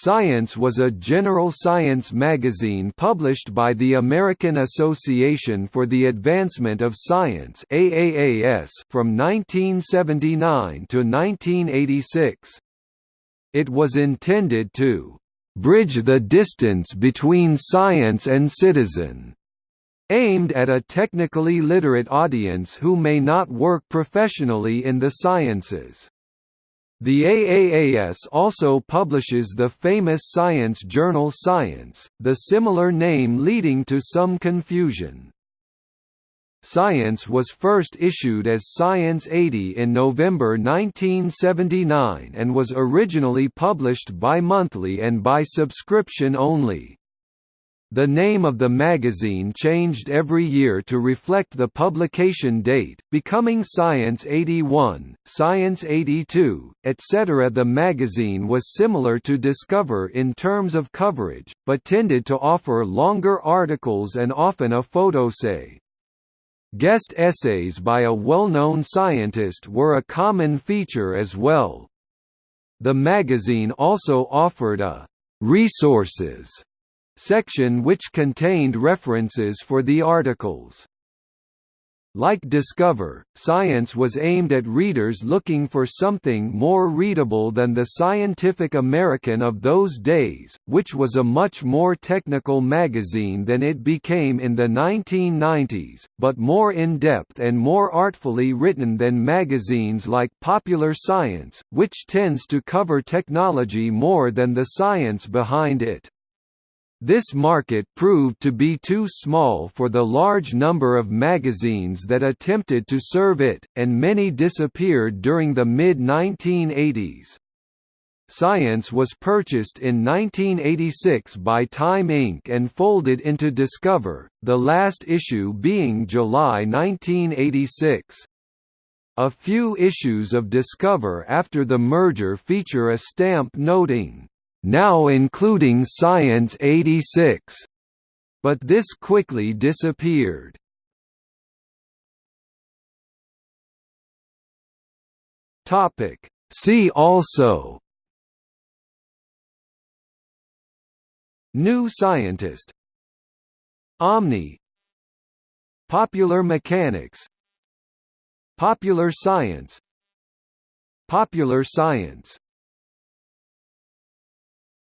Science was a general science magazine published by the American Association for the Advancement of Science AAAS from 1979 to 1986. It was intended to bridge the distance between science and citizen, aimed at a technically literate audience who may not work professionally in the sciences. The AAAS also publishes the famous science journal Science, the similar name leading to some confusion. Science was first issued as Science 80 in November 1979 and was originally published bi-monthly and by subscription only. The name of the magazine changed every year to reflect the publication date, becoming Science 81, Science 82, etc. The magazine was similar to Discover in terms of coverage, but tended to offer longer articles and often a photosay. Guest essays by a well-known scientist were a common feature as well. The magazine also offered a «resources» section which contained references for the articles. Like Discover, Science was aimed at readers looking for something more readable than the Scientific American of those days, which was a much more technical magazine than it became in the 1990s, but more in-depth and more artfully written than magazines like Popular Science, which tends to cover technology more than the science behind it. This market proved to be too small for the large number of magazines that attempted to serve it, and many disappeared during the mid-1980s. Science was purchased in 1986 by Time Inc. and folded into Discover, the last issue being July 1986. A few issues of Discover after the merger feature a stamp noting, now including Science 86. But this quickly disappeared. Topic. See also. New Scientist. Omni. Popular Mechanics. Popular Science. Popular Science